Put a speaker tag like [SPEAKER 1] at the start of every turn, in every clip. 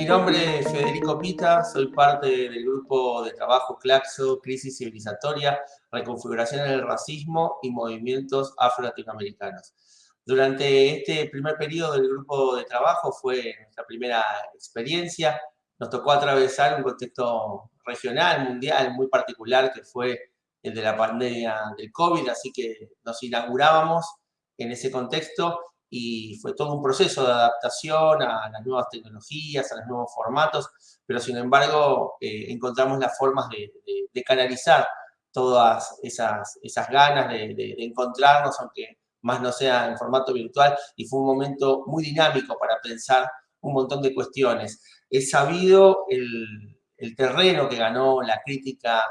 [SPEAKER 1] Mi nombre es Federico Pita, soy parte del grupo de trabajo CLACSO, Crisis Civilizatoria, Reconfiguración del Racismo y Movimientos Afro-Latinoamericanos. Durante este primer periodo del grupo de trabajo fue nuestra primera experiencia. Nos tocó atravesar un contexto regional, mundial, muy particular, que fue el de la pandemia del COVID, así que nos inaugurábamos en ese contexto y fue todo un proceso de adaptación a las nuevas tecnologías, a los nuevos formatos, pero sin embargo eh, encontramos las formas de, canalizar todas esas, esas ganas de, encontrarnos, aunque más no sea en formato virtual, y fue un momento muy dinámico para pensar un montón de cuestiones. Es sabido el, el terreno que ganó la crítica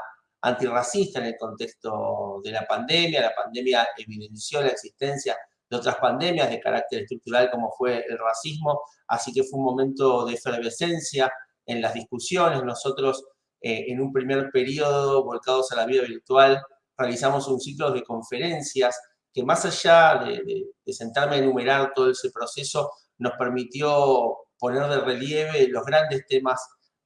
[SPEAKER 1] antirracista en el contexto de la pandemia, la pandemia evidenció la existencia de otras pandemias de carácter estructural como fue el racismo, así que fue un momento de efervescencia en las discusiones. Nosotros eh, en un primer periodo, volcados a la vida virtual, realizamos un ciclo de conferencias que más allá de, de sentarme a enumerar todo ese proceso, nos permitió poner de relieve los grandes temas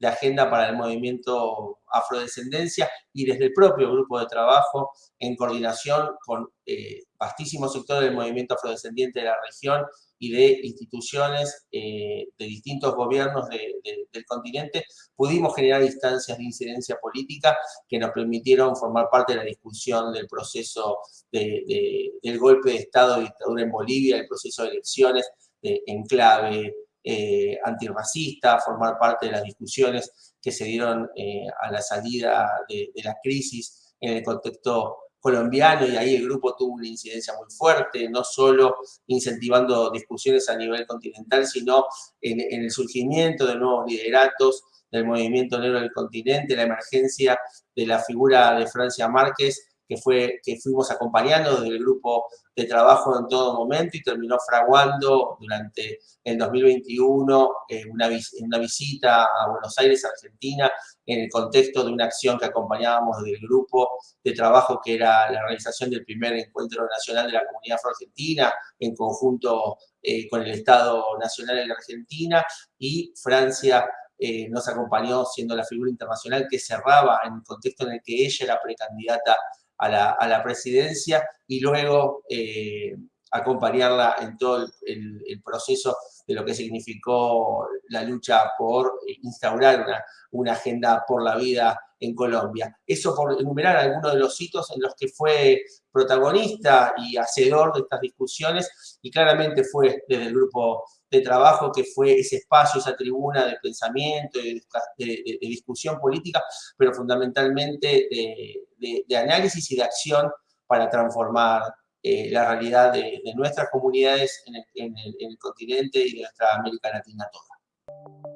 [SPEAKER 1] de agenda para el movimiento afrodescendencia y desde el propio grupo de trabajo en coordinación con eh, vastísimos sectores del movimiento afrodescendiente de la región y de instituciones eh, de distintos gobiernos del continente, pudimos generar instancias de incidencia política que nos permitieron formar parte de la discusión del proceso del golpe de Estado de dictadura en Bolivia, el proceso de elecciones en clave eh, antirracista, formar parte de las discusiones que se dieron eh, a la salida de, la crisis en el contexto colombiano y ahí el grupo tuvo una incidencia muy fuerte, no solo incentivando discusiones a nivel continental, sino en, en el surgimiento de nuevos lideratos del movimiento negro del continente, la emergencia de la figura de Francia Márquez que, fue, que fuimos acompañando desde el grupo de trabajo en todo momento y terminó fraguando durante el 2021 eh, una, una visita a Buenos Aires, Argentina, en el contexto de una acción que acompañábamos del grupo de trabajo que era la realización del primer encuentro nacional de la comunidad afro-argentina en conjunto eh, con el Estado Nacional de la Argentina y Francia eh, nos acompañó siendo la figura internacional que cerraba en el contexto en el que ella era precandidata a la, presidencia y luego eh, acompañarla en todo el, proceso de lo que significó la lucha por instaurar una, agenda por la vida en Colombia. Eso por enumerar algunos de los hitos en los que fue protagonista y hacedor de estas discusiones y claramente fue desde el grupo de trabajo que fue ese espacio, esa tribuna de pensamiento, de, de, discusión política, pero fundamentalmente análisis y de acción para transformar eh, la realidad de, nuestras comunidades en el, en el continente y de nuestra América Latina toda.